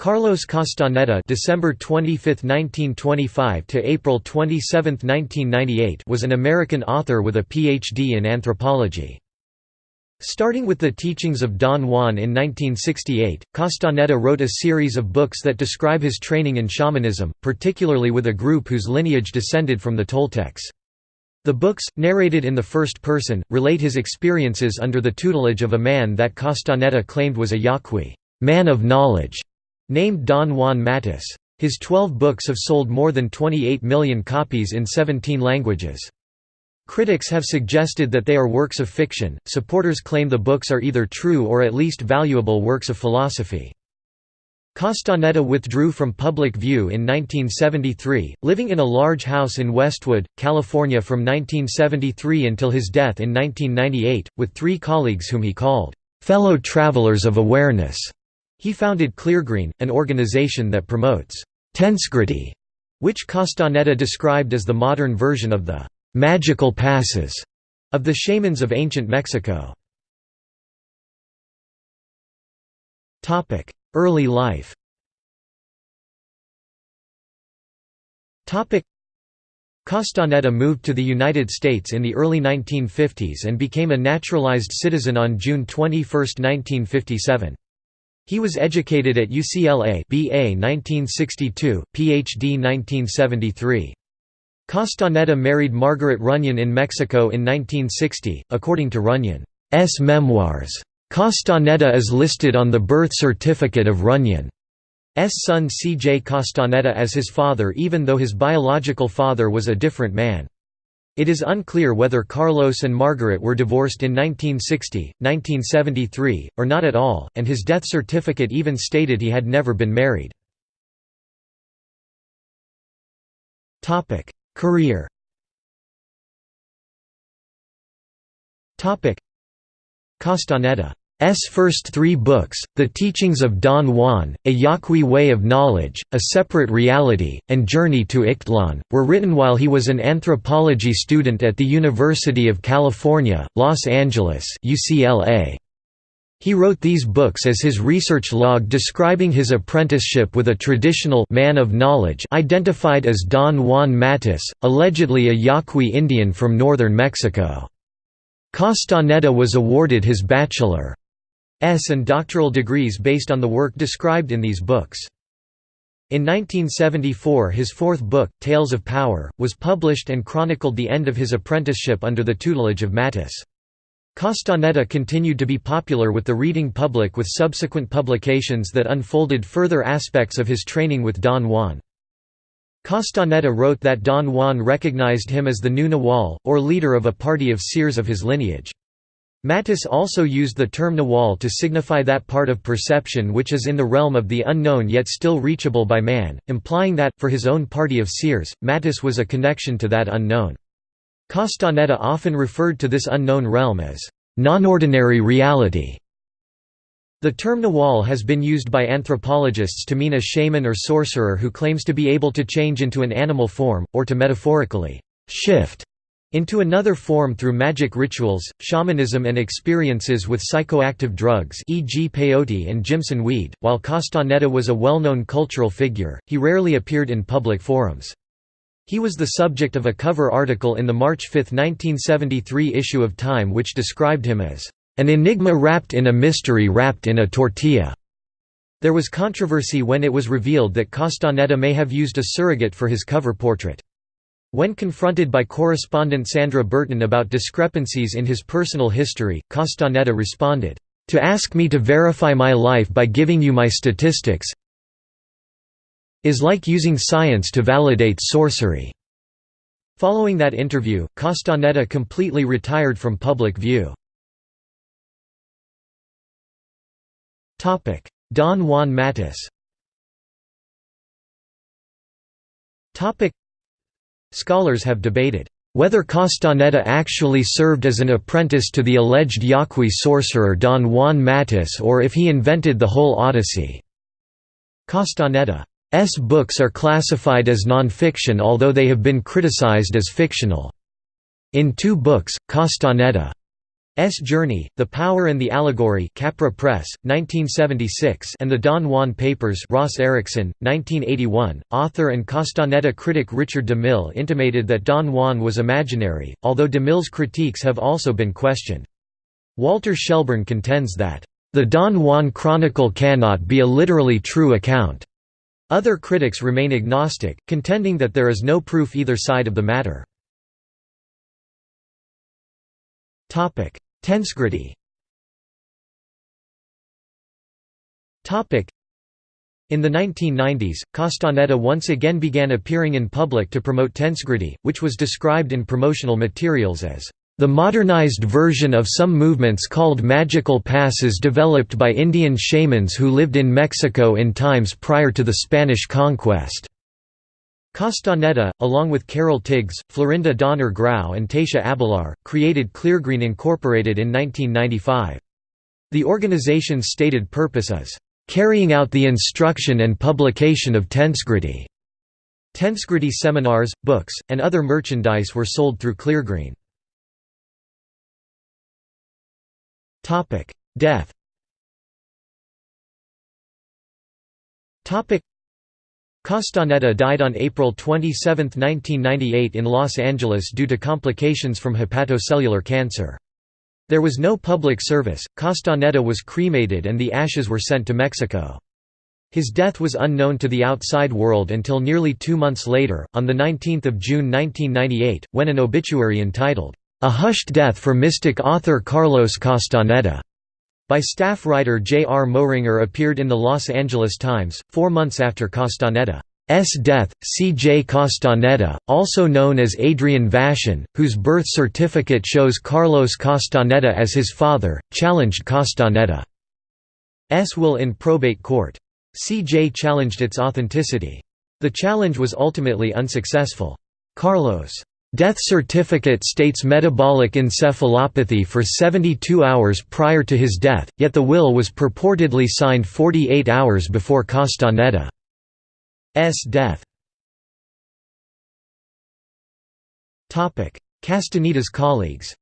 Carlos Castaneda December 25, 1925 to April 27, 1998 was an American author with a PhD in anthropology. Starting with the teachings of Don Juan in 1968, Castaneda wrote a series of books that describe his training in shamanism, particularly with a group whose lineage descended from the Toltecs. The books, narrated in the first person, relate his experiences under the tutelage of a man that Castaneda claimed was a Yaqui man of knowledge", named Don Juan Matus. His twelve books have sold more than 28 million copies in 17 languages. Critics have suggested that they are works of fiction, supporters claim the books are either true or at least valuable works of philosophy. Castaneda withdrew from public view in 1973, living in a large house in Westwood, California from 1973 until his death in 1998, with three colleagues whom he called, "...fellow travelers of awareness." He founded Cleargreen, an organization that promotes Tensegrity, which Castaneda described as the modern version of the magical passes of the shamans of ancient Mexico. Early life Castaneda moved to the United States in the early 1950s and became a naturalized citizen on June 21, 1957. He was educated at UCLA BA 1962, PhD 1973. Castaneda married Margaret Runyon in Mexico in 1960, according to Runyon's memoirs. Castaneda is listed on the birth certificate of Runyon's son C. J. Castaneda as his father even though his biological father was a different man. It is unclear whether Carlos and Margaret were divorced in 1960, 1973, or not at all, and his death certificate even stated he had never been married. Career Castaneda S first three books, The Teachings of Don Juan, A Yaqui Way of Knowledge, A Separate Reality, and Journey to Ixtlan, were written while he was an anthropology student at the University of California, Los Angeles UCLA. He wrote these books as his research log describing his apprenticeship with a traditional man of knowledge identified as Don Juan Matus, allegedly a Yaqui Indian from northern Mexico. Castaneda was awarded his bachelor. S and doctoral degrees based on the work described in these books. In 1974 his fourth book, Tales of Power, was published and chronicled the end of his apprenticeship under the tutelage of Matus. Castaneda continued to be popular with the reading public with subsequent publications that unfolded further aspects of his training with Don Juan. Castaneda wrote that Don Juan recognized him as the new Nahual, or leader of a party of seers of his lineage. Matus also used the term Nahual to signify that part of perception which is in the realm of the unknown yet still reachable by man, implying that, for his own party of seers, Matus was a connection to that unknown. Castaneda often referred to this unknown realm as non-ordinary reality. The term Nahual has been used by anthropologists to mean a shaman or sorcerer who claims to be able to change into an animal form, or to metaphorically shift into another form through magic rituals, shamanism and experiences with psychoactive drugs e.g. peyote and Jimson weed. While Castaneda was a well-known cultural figure, he rarely appeared in public forums. He was the subject of a cover article in the March 5, 1973 issue of Time which described him as, "...an enigma wrapped in a mystery wrapped in a tortilla." There was controversy when it was revealed that Castaneda may have used a surrogate for his cover portrait. When confronted by correspondent Sandra Burton about discrepancies in his personal history, Castaneda responded, "...to ask me to verify my life by giving you my statistics is like using science to validate sorcery." Following that interview, Castaneda completely retired from public view. Don Juan Matus Scholars have debated whether Castaneda actually served as an apprentice to the alleged Yaqui sorcerer Don Juan Matus or if he invented the whole Odyssey. Castaneda's books are classified as non-fiction although they have been criticized as fictional. In two books, Castaneda's Journey, The Power and the Allegory Capra Press, 1976 and The Don Juan Papers Ross Ericson, 1981. Author and Castaneda critic Richard DeMille intimated that Don Juan was imaginary, although DeMille's critiques have also been questioned. Walter Shelburne contends that, "...the Don Juan Chronicle cannot be a literally true account." Other critics remain agnostic, contending that there is no proof either side of the matter. Tensegrity in the 1990s, Castaneda once again began appearing in public to promote Tensegrity, which was described in promotional materials as the modernized version of some movements called magical passes developed by Indian shamans who lived in Mexico in times prior to the Spanish conquest. Castaneda, along with Carol Tiggs, Florinda Donner Grau and Taisha Abelar, created Cleargreen Incorporated in 1995. The organization's stated purpose is, "...carrying out the instruction and publication of Tensegrity." Tensegrity seminars, books, and other merchandise were sold through Cleargreen. Death. Castaneda died on April 27, 1998 in Los Angeles due to complications from hepatocellular cancer. There was no public service, Castaneda was cremated and the ashes were sent to Mexico. His death was unknown to the outside world until nearly two months later, on 19 June 1998, when an obituary entitled, a Hushed Death for Mystic Author Carlos Castaneda by staff writer J. R. Moehringer appeared in the Los Angeles Times, four months after Castaneda's death. C. J. Castaneda, also known as Adrian Vashon, whose birth certificate shows Carlos Castaneda as his father, challenged Castaneda's will in probate court. C. J. challenged its authenticity. The challenge was ultimately unsuccessful. Carlos' Death certificate states metabolic encephalopathy for 72 hours prior to his death, yet the will was purportedly signed 48 hours before Castaneda's death. Castaneda's colleagues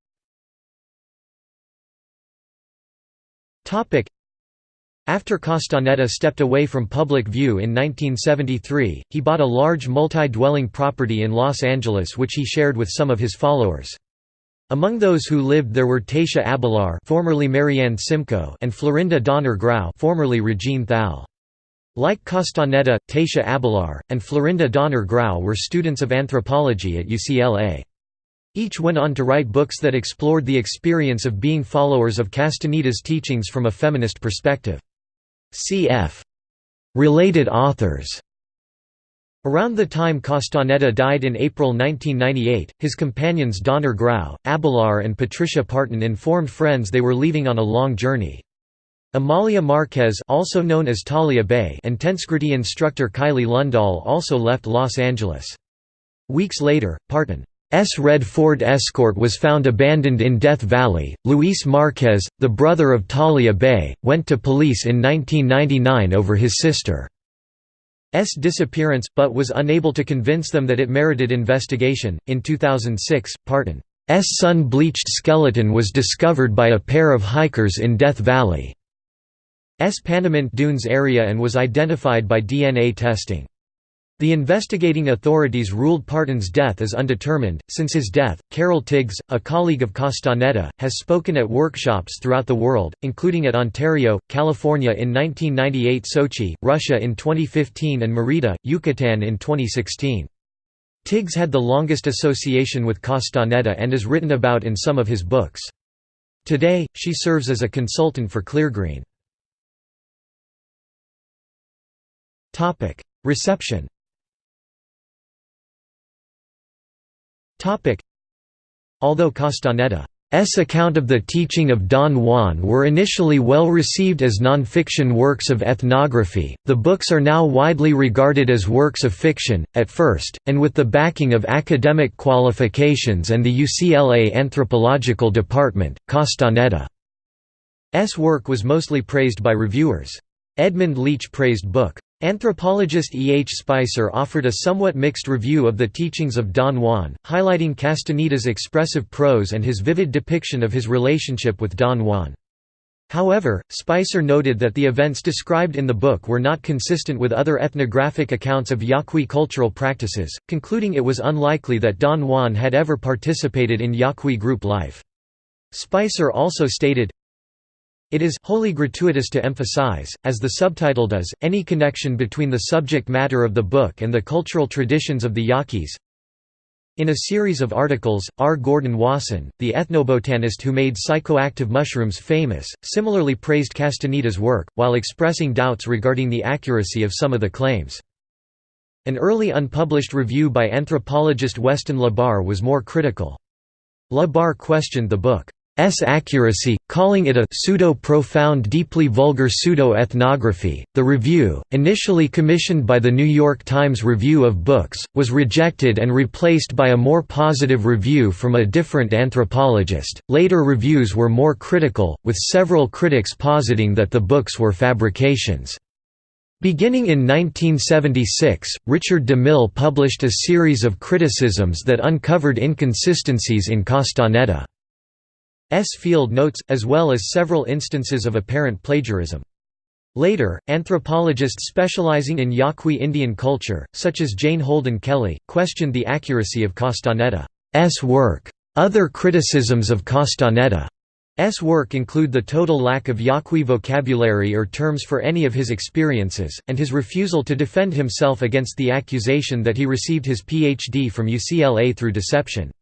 after Castaneda stepped away from public view in 1973, he bought a large multi-dwelling property in Los Angeles which he shared with some of his followers. Among those who lived there were Taisha Abelar formerly Marianne Simcoe and Florinda Donner Grau formerly Regine Thal. Like Castaneda, Taisha Abelar, and Florinda Donner Grau were students of anthropology at UCLA. Each went on to write books that explored the experience of being followers of Castaneda's teachings from a feminist perspective. Cf. Related authors Around the time Castaneda died in April 1998, his companions Donner Grau, Abelar and Patricia Parton informed friends they were leaving on a long journey. Amalia Marquez also known as Talia Bay and Tensegrity instructor Kylie Lundahl also left Los Angeles. Weeks later, Parton S. red Ford Escort was found abandoned in Death Valley. Luis Marquez, the brother of Talia Bay, went to police in 1999 over his sister's disappearance, but was unable to convince them that it merited investigation. In 2006, Parton's sun bleached skeleton was discovered by a pair of hikers in Death Valley's Panamint Dunes area and was identified by DNA testing. The investigating authorities ruled Parton's death as undetermined. Since his death, Carol Tiggs, a colleague of Castaneda, has spoken at workshops throughout the world, including at Ontario, California in 1998, Sochi, Russia in 2015, and Merida, Yucatan in 2016. Tiggs had the longest association with Castaneda and is written about in some of his books. Today, she serves as a consultant for Cleargreen. Reception Although Castaneda's account of the teaching of Don Juan were initially well received as non-fiction works of ethnography, the books are now widely regarded as works of fiction, at first, and with the backing of academic qualifications and the UCLA Anthropological Department, Castaneda's work was mostly praised by reviewers. Edmund Leach praised book. Anthropologist E. H. Spicer offered a somewhat mixed review of the teachings of Don Juan, highlighting Castaneda's expressive prose and his vivid depiction of his relationship with Don Juan. However, Spicer noted that the events described in the book were not consistent with other ethnographic accounts of Yaqui cultural practices, concluding it was unlikely that Don Juan had ever participated in Yaqui group life. Spicer also stated, it is wholly gratuitous to emphasize, as the subtitle does, any connection between the subject matter of the book and the cultural traditions of the Yaquis. In a series of articles, R. Gordon Wasson, the ethnobotanist who made psychoactive mushrooms famous, similarly praised Castaneda's work, while expressing doubts regarding the accuracy of some of the claims. An early unpublished review by anthropologist Weston La Barre was more critical. La Barre questioned the book. S accuracy, calling it a pseudo-profound deeply vulgar pseudo-ethnography. The review, initially commissioned by the New York Times Review of Books, was rejected and replaced by a more positive review from a different anthropologist. Later reviews were more critical, with several critics positing that the books were fabrications. Beginning in 1976, Richard DeMille published a series of criticisms that uncovered inconsistencies in Castaneda. S. field notes, as well as several instances of apparent plagiarism. Later, anthropologists specializing in Yaqui Indian culture, such as Jane Holden Kelley, questioned the accuracy of Castaneda's work. Other criticisms of Castaneda's work include the total lack of Yaqui vocabulary or terms for any of his experiences, and his refusal to defend himself against the accusation that he received his Ph.D. from UCLA through deception.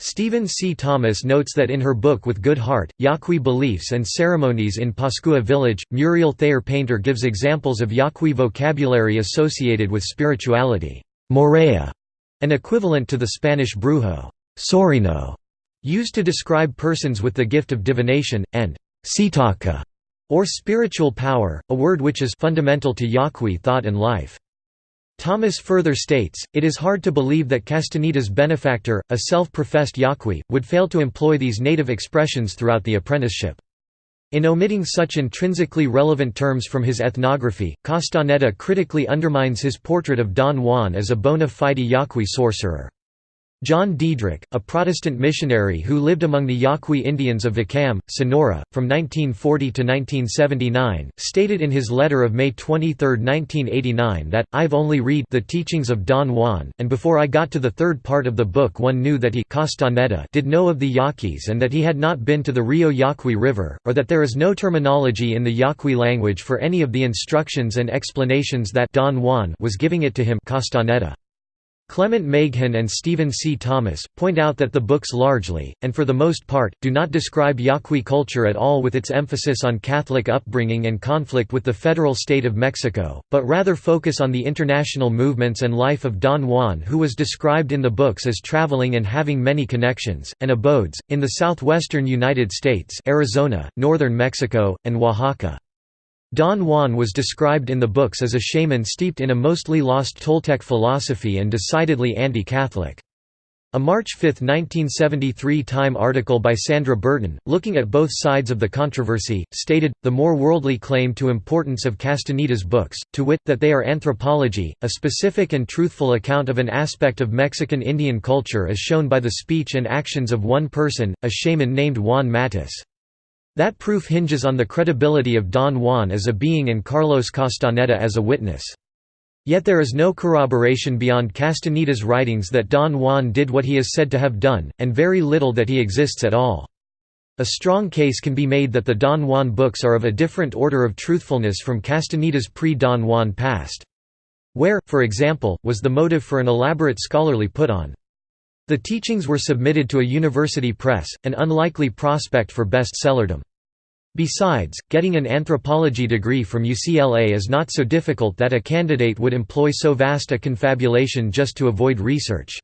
Stephen C. Thomas notes that in her book With Good Heart, Yaqui Beliefs and Ceremonies in Pascua Village, Muriel Thayer Painter gives examples of Yaqui vocabulary associated with spirituality. Morea, an equivalent to the Spanish brujo, sorino, used to describe persons with the gift of divination, and sitaka, or spiritual power, a word which is fundamental to Yaqui thought and life. Thomas further states, it is hard to believe that Castaneda's benefactor, a self-professed Yaqui, would fail to employ these native expressions throughout the apprenticeship. In omitting such intrinsically relevant terms from his ethnography, Castaneda critically undermines his portrait of Don Juan as a bona fide Yaqui sorcerer. John Diedrich, a Protestant missionary who lived among the Yaqui Indians of Vicam, Sonora, from 1940 to 1979, stated in his letter of May 23, 1989 that, I've only read the teachings of Don Juan, and before I got to the third part of the book one knew that he did know of the Yaquis and that he had not been to the Rio Yaqui River, or that there is no terminology in the Yaqui language for any of the instructions and explanations that Don Juan was giving it to him Castaneda. Clement Meighan and Stephen C. Thomas, point out that the books largely, and for the most part, do not describe Yaqui culture at all with its emphasis on Catholic upbringing and conflict with the federal state of Mexico, but rather focus on the international movements and life of Don Juan who was described in the books as traveling and having many connections, and abodes, in the southwestern United States Arizona, northern Mexico, and Oaxaca. Don Juan was described in the books as a shaman steeped in a mostly lost Toltec philosophy and decidedly anti-Catholic. A March 5, 1973 Time article by Sandra Burton, looking at both sides of the controversy, stated, the more worldly claim to importance of Castaneda's books, to wit, that they are anthropology, a specific and truthful account of an aspect of Mexican Indian culture as shown by the speech and actions of one person, a shaman named Juan Matus. That proof hinges on the credibility of Don Juan as a being and Carlos Castaneda as a witness. Yet there is no corroboration beyond Castaneda's writings that Don Juan did what he is said to have done, and very little that he exists at all. A strong case can be made that the Don Juan books are of a different order of truthfulness from Castaneda's pre-Don Juan past. Where, for example, was the motive for an elaborate scholarly put-on? The teachings were submitted to a university press, an unlikely prospect for bestsellerdom. Besides, getting an anthropology degree from UCLA is not so difficult that a candidate would employ so vast a confabulation just to avoid research.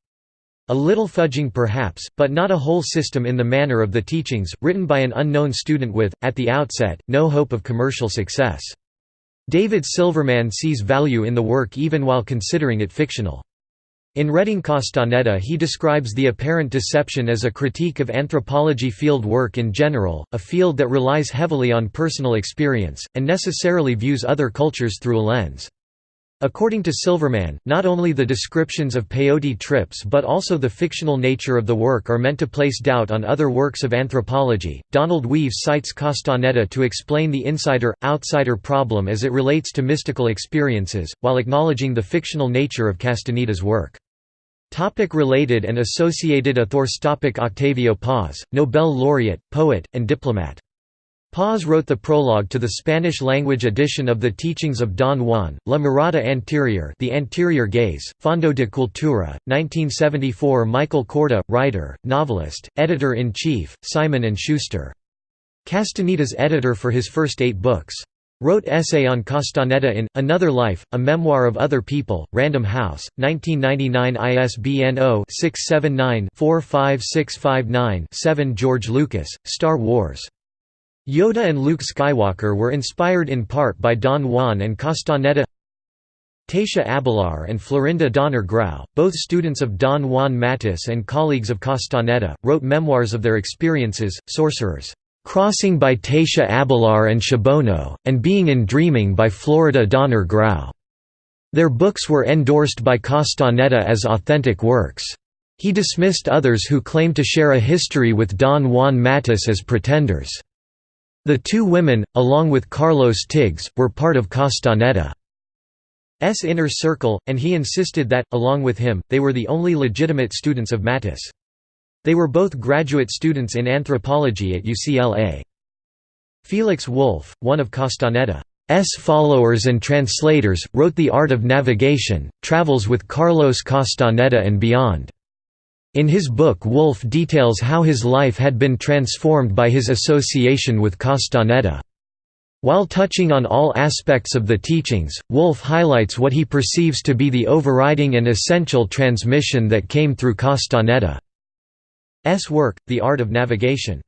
A little fudging perhaps, but not a whole system in the manner of the teachings, written by an unknown student with, at the outset, no hope of commercial success. David Silverman sees value in the work even while considering it fictional. In Reading Castaneda he describes the apparent deception as a critique of anthropology field work in general, a field that relies heavily on personal experience, and necessarily views other cultures through a lens. According to Silverman, not only the descriptions of peyote trips but also the fictional nature of the work are meant to place doubt on other works of anthropology. Donald Weeves cites Castaneda to explain the insider outsider problem as it relates to mystical experiences, while acknowledging the fictional nature of Castaneda's work. Topic related and associated authors topic Octavio Paz, Nobel laureate, poet, and diplomat. Paz wrote the prologue to the Spanish-language edition of the Teachings of Don Juan, La Mirada Anterior The Anterior Gaze, Fondo de Cultura, 1974 Michael Korda, writer, novelist, editor-in-chief, Simon & Schuster. Castaneda's editor for his first eight books. Wrote essay on Castaneda in, Another Life, a Memoir of Other People, Random House, 1999 ISBN 0-679-45659-7 George Lucas, Star Wars. Yoda and Luke Skywalker were inspired in part by Don Juan and Castaneda Taisha Abelar and Florinda Donner Grau, both students of Don Juan Matus and colleagues of Castaneda, wrote memoirs of their experiences, Sorcerers. Crossing by Taisha Abelar and Shabono, and Being in Dreaming by Florinda Donner Grau. Their books were endorsed by Castaneda as authentic works. He dismissed others who claimed to share a history with Don Juan Matus as pretenders. The two women, along with Carlos Tiggs, were part of Castaneda's inner circle, and he insisted that, along with him, they were the only legitimate students of Matus. They were both graduate students in anthropology at UCLA. Felix Wolff, one of Castaneda's followers and translators, wrote The Art of Navigation, Travels with Carlos Castaneda and Beyond. In his book Wolff details how his life had been transformed by his association with Castaneda. While touching on all aspects of the teachings, Wolff highlights what he perceives to be the overriding and essential transmission that came through Castaneda. S. work, The Art of Navigation.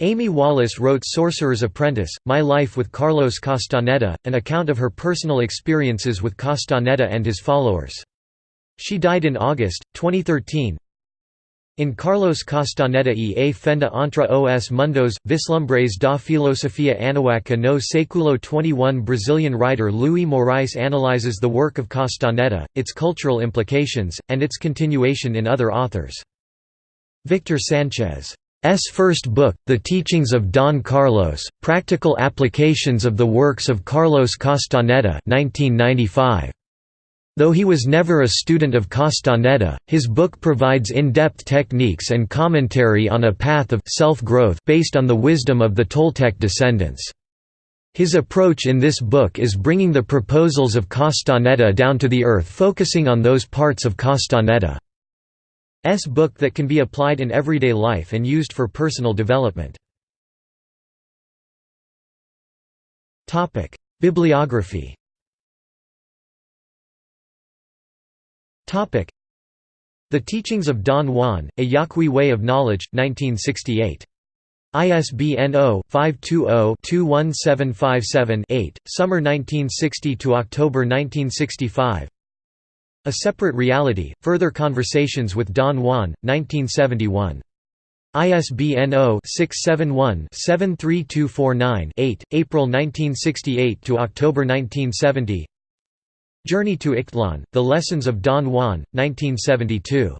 Amy Wallace wrote Sorcerer's Apprentice, My Life with Carlos Castaneda, an account of her personal experiences with Castaneda and his followers. She died in August, 2013. In Carlos Castaneda e a fenda entre os mundos, vislumbres da filosofia anahuaca no século XXI Brazilian writer Luís Moraes analyzes the work of Castaneda, its cultural implications, and its continuation in other authors. Victor Sanchez's first book, The Teachings of Don Carlos, Practical Applications of the Works of Carlos Castaneda 1995. Though he was never a student of Castaneda, his book provides in-depth techniques and commentary on a path of self-growth based on the wisdom of the Toltec descendants. His approach in this book is bringing the proposals of Castaneda down to the earth focusing on those parts of Castaneda. S book that can be applied in everyday life and used for personal development. Bibliography The Teachings of Don Juan, A Yaqui Way of Knowledge, 1968. ISBN 0-520-21757-8, Summer 1960 to October 1965 a Separate Reality, Further Conversations with Don Juan, 1971. ISBN 0-671-73249-8, April 1968 to October 1970 Journey to Ixtlan, The Lessons of Don Juan, 1972.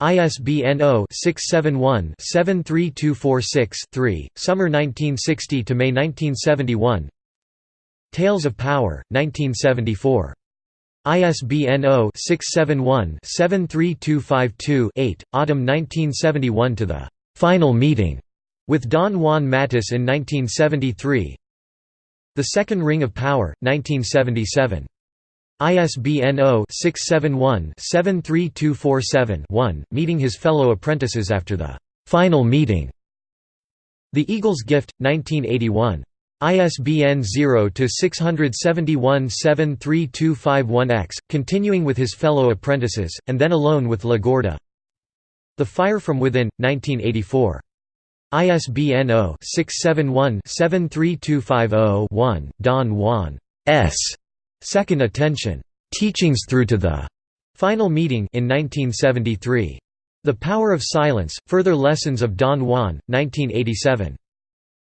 ISBN 0-671-73246-3, Summer 1960 to May 1971 Tales of Power, 1974. ISBN 0-671-73252-8, Autumn 1971 to the «Final Meeting» with Don Juan Matus in 1973 The Second Ring of Power, 1977. ISBN 0-671-73247-1, meeting his fellow apprentices after the «Final Meeting» The Eagle's Gift, 1981. ISBN 0-671-73251-X, continuing with his fellow apprentices, and then alone with La Gorda. The Fire from Within, 1984. ISBN 0-671-73250-1, Don Juan S. Second Attention. Teachings Through to the Final meeting in 1973. The Power of Silence, Further Lessons of Don Juan, 1987.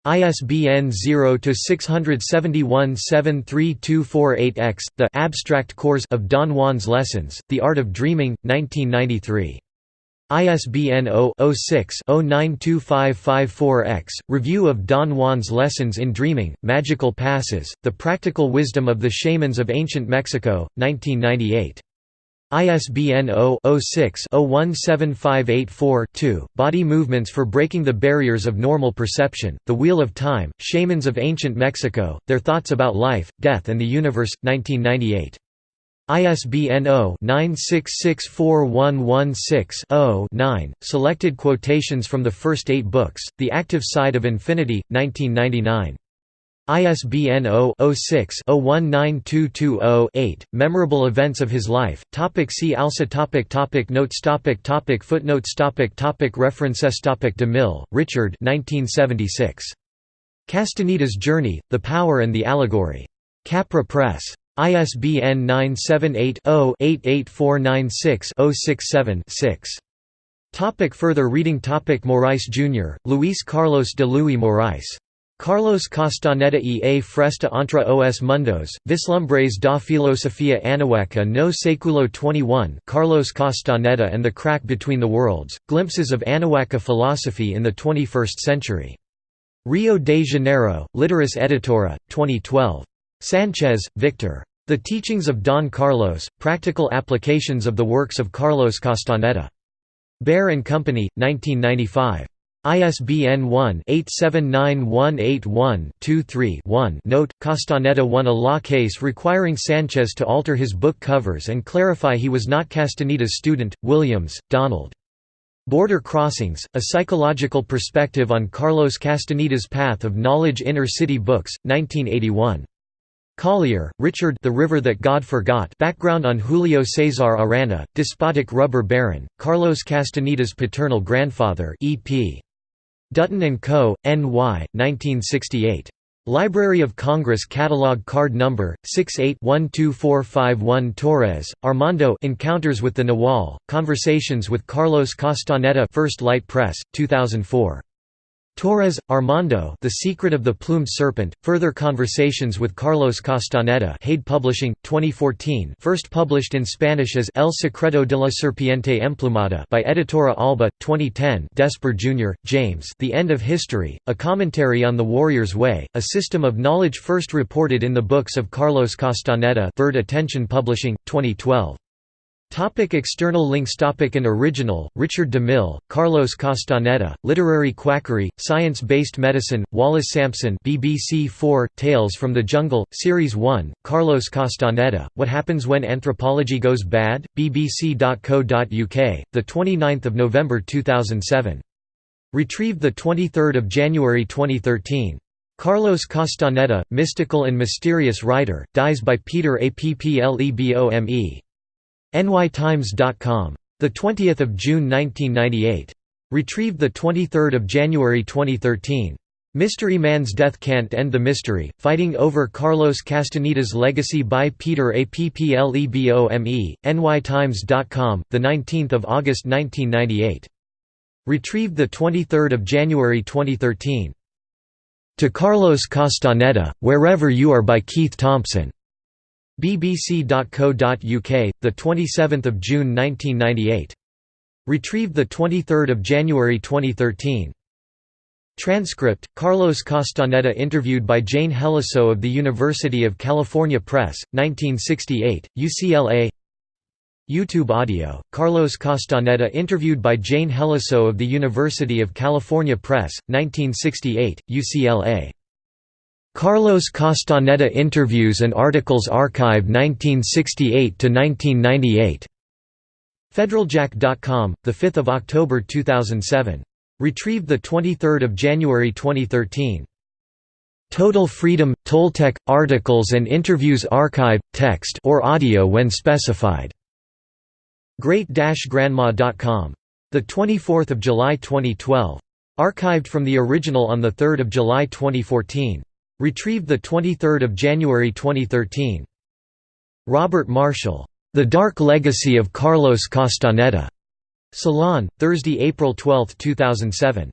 ISBN 0-671-73248-X, The Abstract Course of Don Juan's Lessons, The Art of Dreaming, 1993. ISBN 0-06-092554-X, Review of Don Juan's Lessons in Dreaming, Magical Passes, The Practical Wisdom of the Shamans of Ancient Mexico, 1998. ISBN 0-06-017584-2, Body Movements for Breaking the Barriers of Normal Perception, The Wheel of Time, Shamans of Ancient Mexico, Their Thoughts About Life, Death and the Universe, 1998. ISBN 0-9664116-0-9, selected quotations from the first eight books, The Active Side of Infinity, 1999. ISBN 0-06-019220-8, Memorable Events of His Life, topic See also topic topic Notes topic topic Footnotes topic topic References topic DeMille, Richard 1976. Castaneda's Journey, The Power and the Allegory. Capra Press. ISBN 978-0-88496-067-6. Topic further reading topic Morais Jr., Luis Carlos de Luis Morais. Carlos Castaneda e a Fresta entre os Mundos, Vislumbres da Filosofia Anahuaca no Século XXI Carlos Castaneda and the Crack Between the Worlds, Glimpses of Anahuaca Philosophy in the 21st Century. Rio de Janeiro, Literis Editora, 2012. Sanchez, Victor. The Teachings of Don Carlos, Practical Applications of the Works of Carlos Castaneda. Bear & Company, 1995. ISBN 1-879181-23-1 Note, Castaneda won a law case requiring Sanchez to alter his book covers and clarify he was not Castaneda's student. Williams, Donald. Border Crossings, A Psychological Perspective on Carlos Castaneda's Path of Knowledge Inner City Books, 1981. Collier, Richard The River That God Forgot background on Julio César Arana, despotic rubber baron, Carlos Castaneda's paternal grandfather E.P. Dutton & Co., N.Y., 1968. Library of Congress Catalog Card Number 68-12451 Torres, Armando Encounters with the Nahual, Conversations with Carlos Castaneda First Light Press, 2004. Torres, Armando The Secret of the Plumed Serpent, Further Conversations with Carlos Castaneda Haid Publishing, 2014 first published in Spanish as El Secreto de la Serpiente Emplumada by Editora Alba, 2010 Desper Jr., James The End of History, A Commentary on the Warrior's Way, A System of Knowledge first reported in the books of Carlos Castaneda Third Attention Publishing, 2012. Topic external links Topic and original, Richard DeMille, Carlos Castaneda, Literary Quackery, Science-Based Medicine, Wallace Sampson BBC 4, Tales from the Jungle, Series 1, Carlos Castaneda, What Happens When Anthropology Goes Bad, bbc.co.uk, 29 November 2007. Retrieved 23 January 2013. Carlos Castaneda, Mystical and Mysterious Writer, dies by Peter Applebome nytimes.com. The 20th of June 1998. Retrieved the 23rd of January 2013. Mystery Man's Death Can't End the Mystery, Fighting Over Carlos Castaneda's Legacy by Peter Applebome, nytimes.com, 19 August 1998. Retrieved 23 January 2013. To Carlos Castaneda, Wherever You Are by Keith Thompson. bbc.co.uk, 27 June 1998. Retrieved 23 January 2013. Transcript, Carlos Castaneda interviewed by Jane Heliso of the University of California Press, 1968, UCLA YouTube audio, Carlos Castaneda interviewed by Jane Heliso of the University of California Press, 1968, UCLA Carlos Castaneda Interviews and Articles Archive 1968–1998. Federaljack.com, 5 October 2007. Retrieved 23 January 2013. Total Freedom – Toltec, Articles and Interviews Archive, text or audio when specified. Great-Grandma.com. 24 July 2012. Archived from the original on 3 July 2014. Retrieved 23 January 2013. Robert Marshall. The Dark Legacy of Carlos Castaneda. Salon, Thursday, April 12, 2007.